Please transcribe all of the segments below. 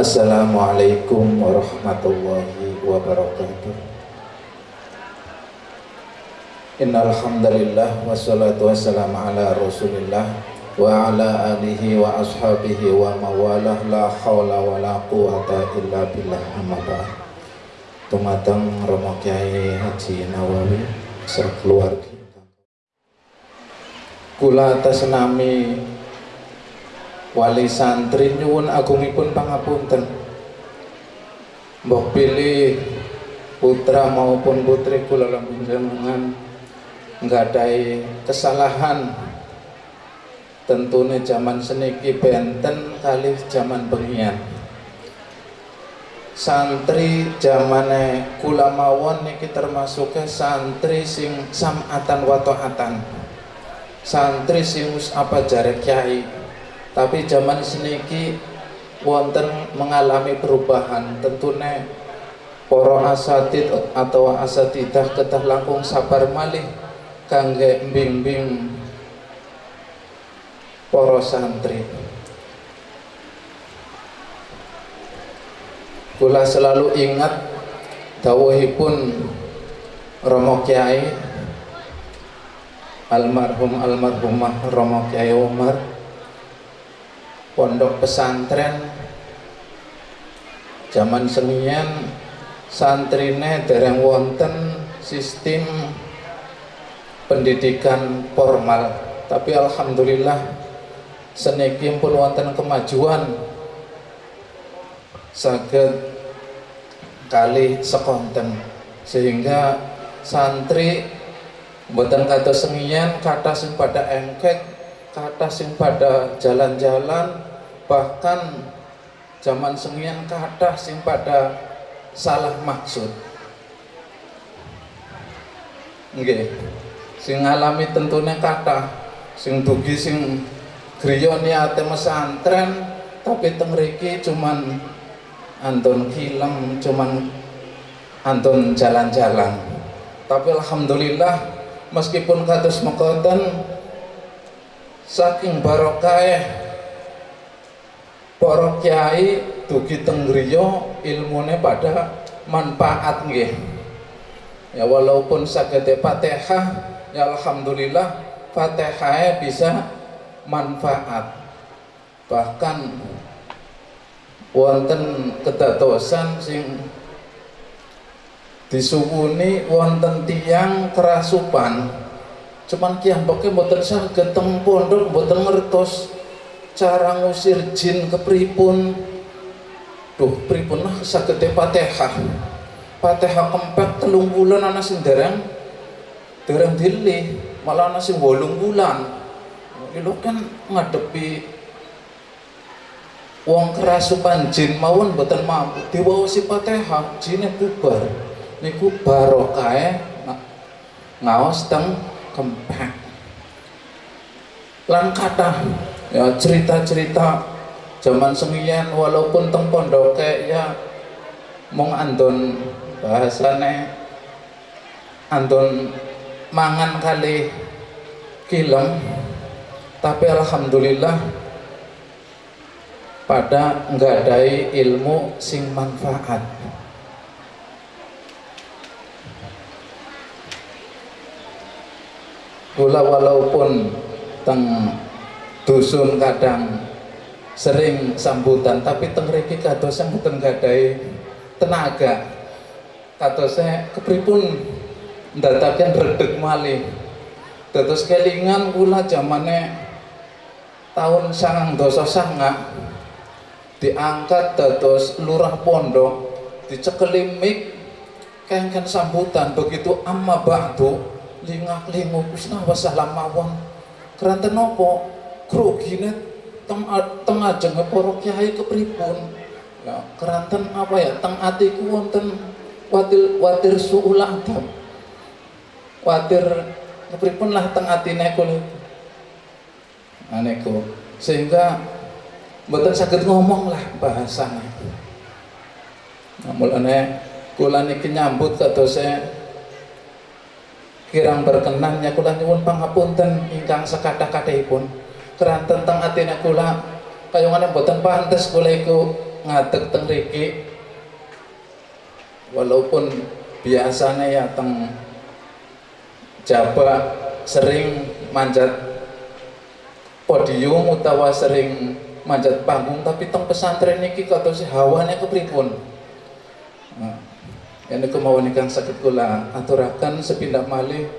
Assalamualaikum warahmatullahi wabarakatuh Innal hamdalillah wassalatu wassalamu ala Rasulillah wa ala alihi wa ashabihi wa mawalah la haula wa la quwata illa billah amma ba'd. Tumateng Romo Kiai Haji Nawawi serta keluarga. Kula atas nami wali santri nyuwun agungipun pangapunten. Mbok pilih putra maupun putri kula lan panjenengan nggadai kesalahan. Tentunya zaman seniki benten kali zaman bengian. Santri zamane kula mawon niki termasuknya santri sing samatan watoatan. Santri sing apa jarak kiai tapi zaman seniki wonten mengalami perubahan. Tentunya poro asatid atau asatidah ketah langkung sabar malih kangge bimbing poro santri. Kula selalu ingat dawuhipun Romo Kiai almarhum almarhumah Romo Kiai Umar pondok pesantren. Zaman senian santrine dereng wonten sistem pendidikan formal. Tapi alhamdulillah seniki pun wonten kemajuan. Saged kali sekonten. Sehingga santri mboten kata senian kata sing pada engkek kata sing pada jalan-jalan bahkan zaman sengian kata sing pada salah maksud. Nggih. Sing ngalami tentunya kata sing dugi sing griya niate mesantren tapi teng mriki cuman antun kilem cuman antun jalan-jalan. Tapi alhamdulillah meskipun kados mekaten saking barokah para kiai dugi tenggriya ilmune pada manfaat nggih. Ya walaupun sagede Fatihah ya alhamdulillah Fatihah bisa manfaat. Bahkan wonten kedatosan sing disuwuni wonten tiang kerasupan cuman kiam pokoknya mboten saged teng pondok mboten ngertos cara ngusir jin ke pripun. Duh pripun lah sagede Fatihah. Fatihah kempet telung bulan anak sing dereng dereng malah anak sing wolung bulan. Itu kan ngadepi wong kerasupan jin mawon boten mampu. Diwaosi Fatihah jine bubar. Niku barokah ngaos teng kempet lan kata ya cerita-cerita zaman semian walaupun teng pondoke ya mong andon bahasane andon mangan kali kilem. Tapi alhamdulillah pada nggadai ilmu sing manfaat Kula walaupun teng dusun kadang sering sambutan tapi tengriki kados yang mboten gadai tenaga. Saya kepripun? Ndataken redeg malih. Dados kelingan kula zamane tahun sangang dosa sanga diangkat dados lurah pondok dicekeli mik kengken sambutan begitu amma ba'du lingak linguk usna wasalam mawon keranten nopo grogine teng teng ajeng para kiai kepripun? Ya keranten apa ya? Teng atiku wonten watir watir suul adab watir kepripun lah teng atine kula aneko sehingga mboten saged ngomong lah bahasane. Namun ane kula niki nyambut kados kirang berkenannya kula nyuwun pangapunten ingkang sekathah-kathahipun keran tentang atine kula kayongane mboten pantes kula iku ngadeg teng riki. Walaupun biasanya ya teng Jawa sering manjat podium utawa sering manjat panggung tapi teng pesantren niki si hawane kepripun? Nah, ini kemauan sakit kula. Aturakan sepindah malih.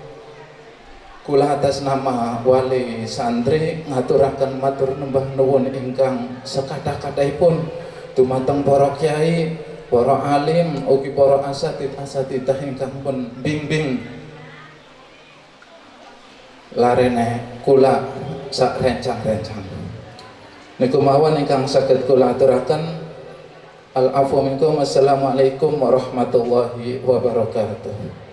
Kula atas nama wali santri ngaturakan matur nembah nuwun ingkang sekadah-kadahipun. Dumateng para kiai para alim ugi para asatid asatidah ingkang pun bimbing. Larene kula sak rencang-rencang. Niku mawon ingkang saged kula aturaken Minkum. Assalamualaikum warahmatullahi wabarakatuh.